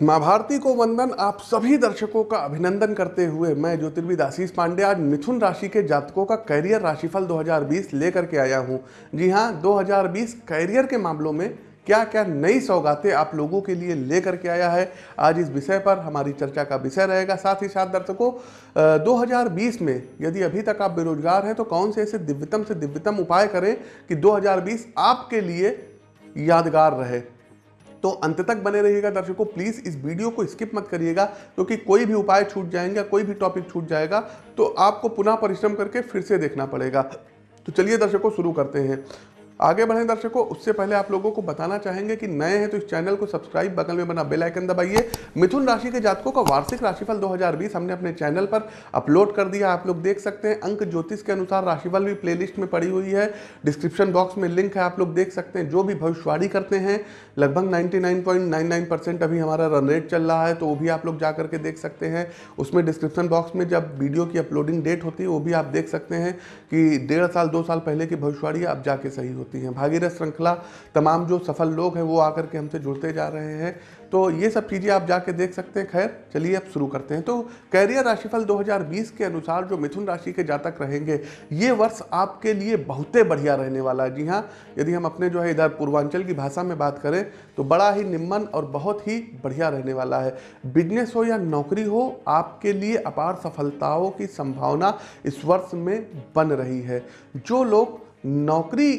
माँ भारती को वंदन आप सभी दर्शकों का अभिनंदन करते हुए मैं ज्योतिर्विद आशीष पांडे आज मिथुन राशि के जातकों का कैरियर राशिफल 2020 लेकर के आया हूँ। जी हाँ 2020 कैरियर के मामलों में क्या क्या नई सौगातें आप लोगों के लिए लेकर के आया है आज इस विषय पर हमारी चर्चा का विषय रहेगा। साथ ही साथ दर्शकों अ, 2020 में यदि अभी तक आप बेरोजगार हैं तो कौन से ऐसे दिव्यतम से दिव्यतम उपाय करें कि 2020 आपके लिए यादगार रहे? तो अंत तक बने रहिएगा दर्शकों। प्लीज़ इस वीडियो को स्किप मत करिएगा, क्योंकि तो कोई भी उपाय छूट जाएँगे, कोई भी टॉपिक छूट जाएगा तो आपको पुनः परिश्रम करके फिर से देखना पड़ेगा। तो चलिए दर्शकों, शुरू करते हैं। आगे बढ़ें दर्शकों, उससे पहले आप लोगों को बताना चाहेंगे कि नए हैं तो इस चैनल को सब्सक्राइब, बगल में बना बेल आइकन दबाइए। मिथुन राशि के जातकों का वार्षिक राशिफल 2020 हमने अपने चैनल पर अपलोड कर दिया, आप लोग देख सकते हैं। अंक ज्योतिष के अनुसार राशिफल भी प्लेलिस्ट में पड़ी हुई है। डिस्क्रिप्शन बॉक्स में लिंक है, आप लोग देख सकते हैं। जो भी भविष्यवाणी करते हैं, लगभग 99.99 परसेंट अभी हमारा रन रेट चल रहा है तो वो भी आप लोग जा करके देख सकते हैं। उसमें डिस्क्रिप्शन बॉक्स में जब वीडियो की अपलोडिंग डेट होती है, वो भी आप देख सकते हैं कि डेढ़ साल, दो साल पहले की भविष्यवाणी अब जाके सही होती हैं। भागीरथ श्रृंखला, तमाम जो सफल लोग हैं, वो आकर के हमसे जुड़ते जा रहे हैं। तो ये सब चीज़ें आप जाके देख सकते हैं। खैर, चलिए अब शुरू करते हैं। तो कैरियर राशिफल 2020 के अनुसार जो मिथुन राशि के जातक रहेंगे, ये वर्ष आपके लिए बहुते बढ़िया रहने वाला है। जी हाँ यदि हम अपने जो है इधर पूर्वांचल की भाषा में बात करें तो बड़ा ही निम्न और बहुत ही बढ़िया रहने वाला है। बिज़नेस हो या नौकरी हो, आपके लिए अपार सफलताओं की संभावना इस वर्ष में बन रही है। जो लोग नौकरी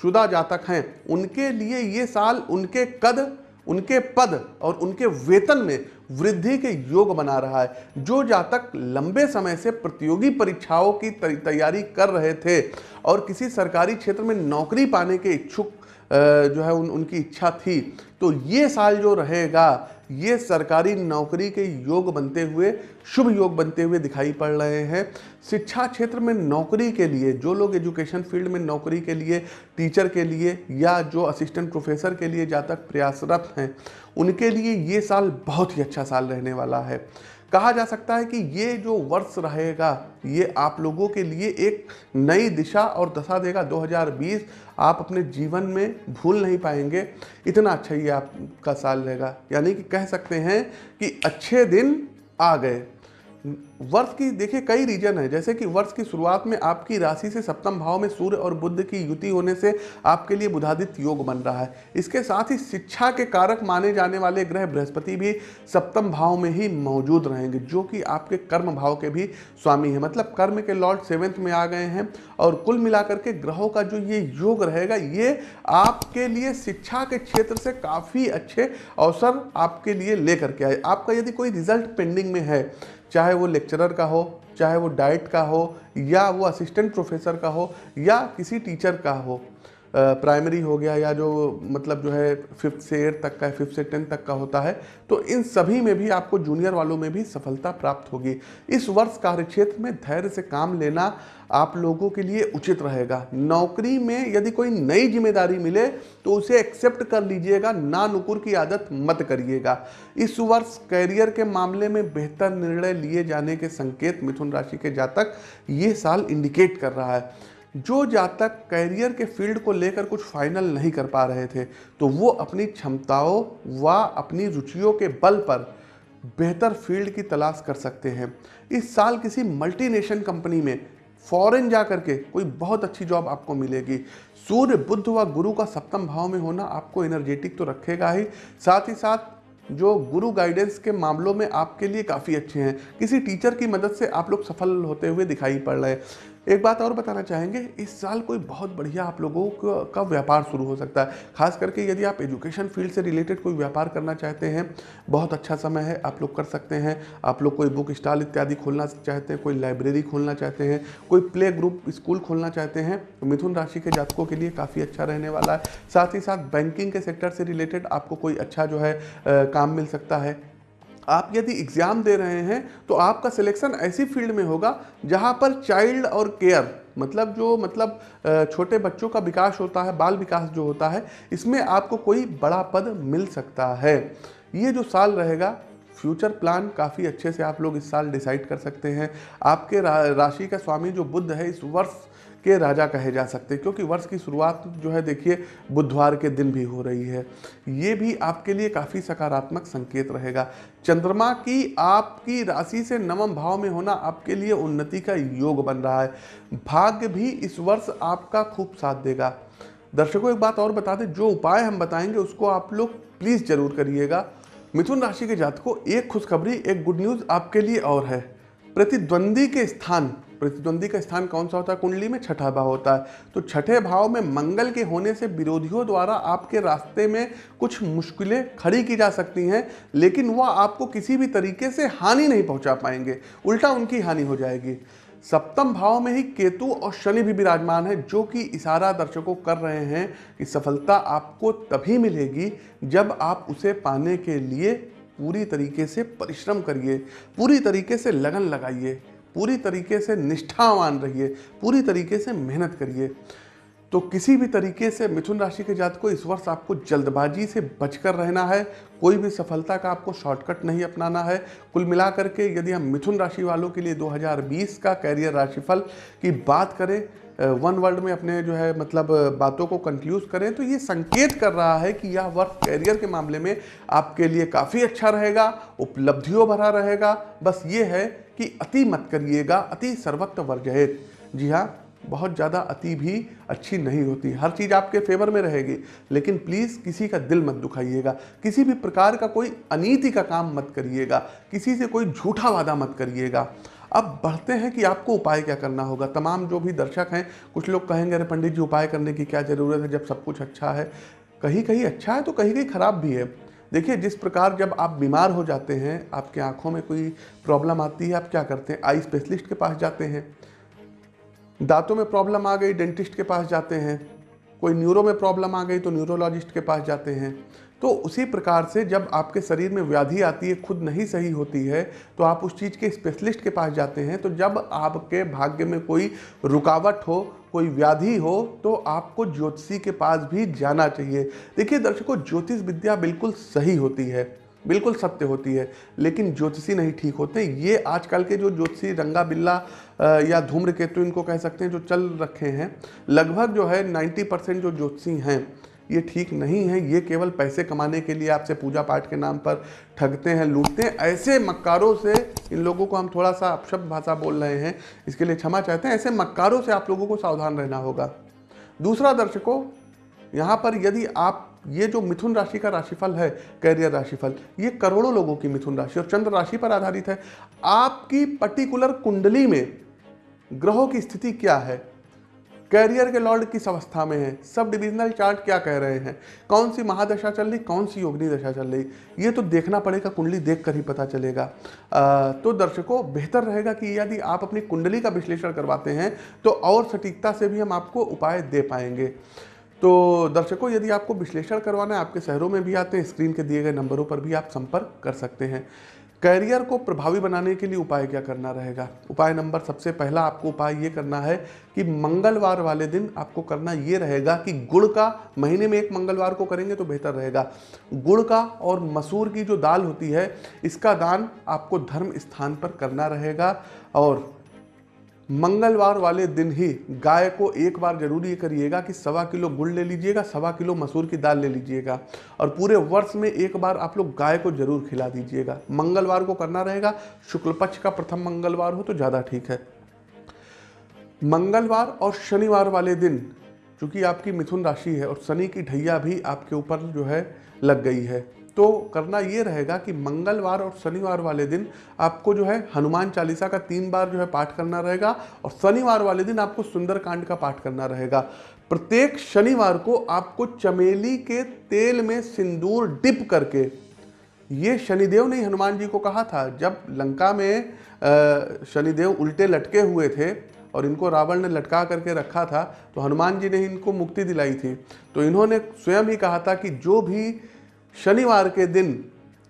शुदा जातक हैं, उनके लिए ये साल उनके कद, उनके पद और उनके वेतन में वृद्धि के योग बना रहा है। जो जातक लंबे समय से प्रतियोगी परीक्षाओं की तैयारी कर रहे थे और किसी सरकारी क्षेत्र में नौकरी पाने के इच्छुक जो है, उन, उनकी इच्छा थी। तो ये साल जो रहेगा, ये सरकारी नौकरी के योग बनते हुए, शुभ योग बनते हुए दिखाई पड़ रहे हैं। शिक्षा क्षेत्र में नौकरी के लिए, जो लोग एजुकेशन फ़ील्ड में नौकरी के लिए टीचर के लिए, या जो असिस्टेंट प्रोफेसर के लिए जहाँ तक प्रयासरत हैं, उनके लिए ये साल बहुत ही अच्छा साल रहने वाला है। कहा जा सकता है कि ये जो वर्ष रहेगा, ये आप लोगों के लिए एक नई दिशा और दशा देगा। 2020 आप अपने जीवन में भूल नहीं पाएँगे। इतना अच्छा ये आपका साल रहेगा। यानी कि कह सकते हैं कि अच्छे दिन आ गए। वर्ष की, देखिए, कई रीजन है। जैसे कि वर्ष की शुरुआत में आपकी राशि से सप्तम भाव में सूर्य और बुद्ध की युति होने से आपके लिए बुधादित्य योग बन रहा है। इसके साथ ही शिक्षा के कारक माने जाने वाले ग्रह बृहस्पति भी सप्तम भाव में ही मौजूद रहेंगे, जो कि आपके कर्म भाव के भी स्वामी है। मतलब कर्म के लॉर्ड सेवेंथ में आ गए हैं और कुल मिलाकर के ग्रहों का जो ये योग रहेगा, ये आपके लिए शिक्षा के क्षेत्र से काफ़ी अच्छे अवसर आपके लिए लेकर के आए। आपका यदि कोई रिज़ल्ट पेंडिंग में है चाहे वो लेक्चरर का हो, चाहे वो डाइट का हो, या वो असिस्टेंट प्रोफेसर का हो, या किसी टीचर का हो प्राइमरी हो गया या जो मतलब जो है फिफ्थ से एट तक का फिफ्थ से टेंथ तक का होता है तो इन सभी में भी आपको जूनियर वालों में भी सफलता प्राप्त होगी। इस वर्ष कार्यक्षेत्र में धैर्य से काम लेना आप लोगों के लिए उचित रहेगा। नौकरी में यदि कोई नई ज़िम्मेदारी मिले तो उसे एक्सेप्ट कर लीजिएगा ना नुकुर की आदत मत करिएगा। इस वर्ष कैरियर के मामले में बेहतर निर्णय लिए जाने के संकेत मिथुन राशि के जातक ये साल इंडिकेट कर रहा है। जो जातक कैरियर के फ़ील्ड को लेकर कुछ फाइनल नहीं कर पा रहे थे तो वो अपनी क्षमताओं व अपनी रुचियों के बल पर बेहतर फ़ील्ड की तलाश कर सकते हैं। इस साल किसी मल्टीनेशनल कंपनी में फॉरेन जा करके कोई बहुत अच्छी जॉब आपको मिलेगी। सूर्य, बुद्ध व गुरु का सप्तम भाव में होना आपको एनर्जेटिक तो रखेगा ही। साथ ही साथ जो गुरु गाइडेंस के मामलों में आपके लिए काफ़ी अच्छे हैं। किसी टीचर की मदद से आप लोग सफल होते हुए दिखाई पड़ रहे हैं। एक बात और बताना चाहेंगे इस साल कोई बहुत बढ़िया आप लोगों का- व्यापार शुरू हो सकता है। खास करके यदि आप एजुकेशन फ़ील्ड से रिलेटेड कोई व्यापार करना चाहते हैं बहुत अच्छा समय है आप लोग कर सकते हैं। आप लोग कोई बुक स्टॉल इत्यादि खोलना चाहते हैं कोई लाइब्रेरी खोलना चाहते हैं कोई प्ले ग्रुप स्कूल खोलना चाहते हैं तो मिथुन राशि के जातकों के लिए काफ़ी अच्छा रहने वाला है। साथ ही साथ बैंकिंग के सेक्टर से रिलेटेड आपको कोई अच्छा जो है अ, काम मिल सकता है। आप यदि एग्ज़ाम दे रहे हैं तो आपका सिलेक्शन ऐसी फ़ील्ड में होगा जहाँ पर चाइल्ड और केयर मतलब जो मतलब छोटे बच्चों का विकास होता है बाल विकास जो होता है इसमें आपको कोई बड़ा पद मिल सकता है। ये जो साल रहेगा फ्यूचर प्लान काफ़ी अच्छे से आप लोग इस साल डिसाइड कर सकते हैं। आपके रा, राशि का स्वामी जो बुद्ध है इस वर्ष के राजा कहे जा सकते हैं, क्योंकि वर्ष की शुरुआत जो है, देखिए, बुधवार के दिन भी हो रही है। ये भी आपके लिए काफ़ी सकारात्मक संकेत रहेगा। चंद्रमा की आपकी राशि से नवम भाव में होना आपके लिए उन्नति का योग बन रहा है। भाग्य भी इस वर्ष आपका खूब साथ देगा। दर्शकों, एक बात और बता दें, जो उपाय हम बताएँगे, उसको आप लोग प्लीज़ ज़रूर करिएगा। मिथुन राशि के जातकों, एक खुशखबरी, एक गुड न्यूज़ आपके लिए और है। प्रतिद्वंदी के स्थान प्रतिद्वंदी का स्थान कौन सा होता है? कुंडली में छठा भाव होता है। तो छठे भाव में मंगल के होने से विरोधियों द्वारा आपके रास्ते में कुछ मुश्किलें खड़ी की जा सकती हैं, लेकिन वह आपको किसी भी तरीके से हानि नहीं पहुँचा पाएँगे। उल्टा उनकी हानि हो जाएगी। सप्तम भाव में ही केतु और शनि भी विराजमान है, जो कि इशारा दर्शकों कर रहे हैं कि सफलता आपको तभी मिलेगी जब आप उसे पाने के लिए पूरी तरीके से परिश्रम करिए, पूरी तरीके से लगन लगाइए। पूरी तरीके से निष्ठावान रहिए, पूरी तरीके से मेहनत करिए। तो किसी भी तरीके से मिथुन राशि के जात को इस वर्ष आपको जल्दबाजी से बचकर रहना है, कोई भी सफलता का आपको शॉर्टकट नहीं अपनाना है। कुल मिलाकर के यदि हम मिथुन राशि वालों के लिए 2020 का कैरियर राशिफल की बात करें वन वर्ल्ड में अपने जो है मतलब बातों को कंक्लूज करें तो ये संकेत कर रहा है कि यह वर्क कैरियर के मामले में आपके लिए काफ़ी अच्छा रहेगा, उपलब्धियों भरा रहेगा। बस ये है कि अति मत करिएगा, अति सर्वत्र वर्जयत। जी हाँ बहुत ज़्यादा अति भी अच्छी नहीं होती। हर चीज़ आपके फेवर में रहेगी, लेकिन प्लीज़ किसी का दिल मत दुखाइएगा। किसी भी प्रकार का कोई अनीति का काम मत करिएगा। किसी से कोई झूठा वादा मत करिएगा। अब बढ़ते हैं कि आपको उपाय क्या करना होगा। तमाम जो भी दर्शक हैं, कुछ लोग कहेंगे, अरे पंडित जी, उपाय करने की क्या ज़रूरत है? जब सब कुछ अच्छा है। कहीं कहीं अच्छा है तो कहीं कहीं ख़राब भी है। देखिए, जिस प्रकार जब आप बीमार हो जाते हैं, आपके आँखों में कोई प्रॉब्लम आती है, आप क्या करते हैं? आई स्पेशलिस्ट के पास जाते हैं। दांतों में प्रॉब्लम आ गई, डेंटिस्ट के पास जाते हैं। कोई न्यूरो में प्रॉब्लम आ गई तो न्यूरोलॉजिस्ट के पास जाते हैं। तो उसी प्रकार से जब आपके शरीर में व्याधि आती है, खुद नहीं सही होती है तो आप उस चीज़ के स्पेशलिस्ट के पास जाते हैं तो जब आपके भाग्य में कोई रुकावट हो, कोई व्याधि हो तो आपको ज्योतिषी के पास भी जाना चाहिए। देखिए दर्शकों, ज्योतिष विद्या बिल्कुल सही होती है, बिल्कुल सत्य होती है, लेकिन ज्योतिषी नहीं ठीक होते। ये आजकल के जो ज्योतिषी रंगा बिल्ला या धूम्र केतु इनको कह सकते हैं, जो चल रखे हैं, लगभग जो है 90 परसेंट जो ज्योतिषी हैं ये ठीक नहीं है, ये केवल पैसे कमाने के लिए आपसे पूजा पाठ के नाम पर ठगते हैं, लूटते हैं। ऐसे मक्कारों से इन लोगों को हम थोड़ा सा अपशब्द भाषा बोल रहे हैं, इसके लिए क्षमा चाहते हैं। ऐसे मक्कारों से आप लोगों को सावधान रहना होगा। दूसरा दर्शकों, यहाँ पर यदि आप, ये जो मिथुन राशि का राशिफल है, कैरियर राशिफल, ये करोड़ों लोगों की मिथुन राशि और चंद्र राशि पर आधारित है। आपकी पर्टिकुलर कुंडली में ग्रहों की स्थिति क्या है? कैरियर के लॉर्ड किस अवस्था में है? सब डिविजनल चार्ट क्या कह रहे हैं? कौन सी महादशा चल रही कौन सी योगनी दशा चल रही? ये तो देखना पड़ेगा कुंडली देख कर ही पता चलेगा। आ, तो दर्शकों बेहतर रहेगा कि यदि आप अपनी कुंडली का विश्लेषण करवाते हैं तो और सटीकता से भी हम आपको उपाय दे पाएँगे। तो दर्शकों यदि आपको विश्लेषण करवाना है आपके शहरों में भी आते हैं स्क्रीन के दिए गए नंबरों पर भी आप संपर्क कर सकते हैं। कैरियर को प्रभावी बनाने के लिए उपाय क्या करना रहेगा? उपाय नंबर सबसे पहला आपको उपाय ये करना है कि मंगलवार वाले दिन आपको करना ये रहेगा कि गुड़ का महीने में एक मंगलवार को करेंगे तो बेहतर रहेगा। गुड़ का और मसूर की जो दाल होती है, इसका दान आपको धर्म स्थान पर करना रहेगा और मंगलवार वाले दिन ही गाय को एक बार ज़रूर ये करिएगा कि सवा किलो गुड़ ले लीजिएगा, सवा किलो मसूर की दाल ले लीजिएगा और पूरे वर्ष में एक बार आप लोग गाय को ज़रूर खिला दीजिएगा। मंगलवार को करना रहेगा, शुक्ल पक्ष का प्रथम मंगलवार हो तो ज़्यादा ठीक है। मंगलवार और शनिवार वाले दिन, चूँकि आपकी मिथुन राशि है और शनि की ढैया भी आपके ऊपर जो है लग गई है। तो करना ये रहेगा कि मंगलवार और शनिवार वाले दिन आपको जो है हनुमान चालीसा का तीन बार जो है पाठ करना रहेगा और शनिवार वाले दिन आपको सुंदरकांड का पाठ करना रहेगा। प्रत्येक शनिवार को आपको चमेली के तेल में सिंदूर डिप करके, ये शनिदेव ने हनुमान जी को कहा था, जब लंका में शनिदेव उल्टे लटके हुए थे और इनको रावण ने लटका करके रखा था तो हनुमान जी ने इनको मुक्ति दिलाई थी। तो इन्होंने स्वयं ही कहा था कि जो भी शनिवार के दिन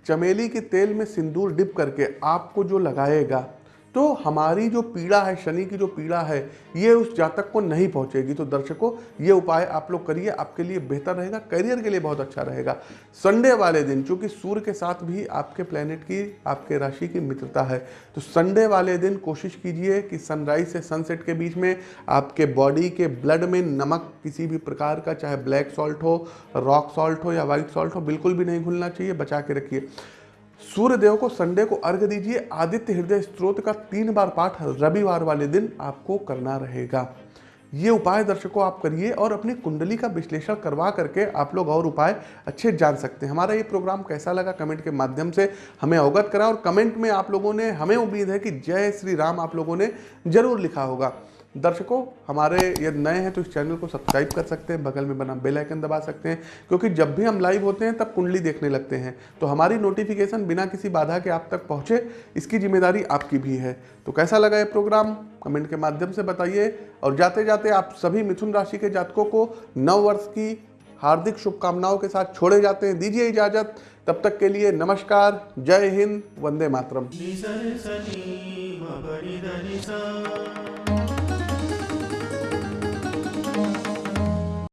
चमेली के तेल में सिंदूर डिप करके आपको जो लगाएगा तो हमारी जो पीड़ा है, शनि की जो पीड़ा है, ये उस जातक को नहीं पहुंचेगी। तो दर्शकों, ये उपाय आप लोग करिए, आपके लिए बेहतर रहेगा, करियर के लिए बहुत अच्छा रहेगा। संडे वाले दिन, चूँकि सूर्य के साथ भी आपके प्लेनेट की, आपके राशि की मित्रता है तो संडे वाले दिन कोशिश कीजिए कि सनराइज से सनसेट के बीच में आपके बॉडी के ब्लड में नमक किसी भी प्रकार का, चाहे ब्लैक सॉल्ट हो रॉक सॉल्ट हो या वाइट सॉल्ट हो, बिल्कुल भी नहीं घुलना चाहिए, बचा के रखिए। सूर्य देव को संडे को अर्घ दीजिए। आदित्य हृदय स्त्रोत का तीन बार पाठ रविवार वाले दिन आपको करना रहेगा। ये उपाय दर्शकों आप करिए और अपनी कुंडली का विश्लेषण करवा करके आप लोग और उपाय अच्छे जान सकते हैं। हमारा ये प्रोग्राम कैसा लगा कमेंट के माध्यम से हमें अवगत करा और कमेंट में आप लोगों ने हमें उम्मीद है कि जय श्री राम आप लोगों ने ज़रूर लिखा होगा। दर्शकों, हमारे यदि नए हैं तो इस चैनल को सब्सक्राइब कर सकते हैं, बगल में बना बेल आइकन दबा सकते हैं, क्योंकि जब भी हम लाइव होते हैं तब कुंडली देखने लगते हैं। तो हमारी नोटिफिकेशन बिना किसी बाधा के आप तक पहुँचे, इसकी ज़िम्मेदारी आपकी भी है। तो कैसा लगा ये प्रोग्राम कमेंट के माध्यम से बताइए, और जाते जाते आप सभी मिथुन राशि के जातकों को नव वर्ष की हार्दिक शुभकामनाओं के साथ छोड़े जाते हैं। दीजिए इजाज़त। तब तक के लिए नमस्कार, जय हिंद, वंदे मातरम।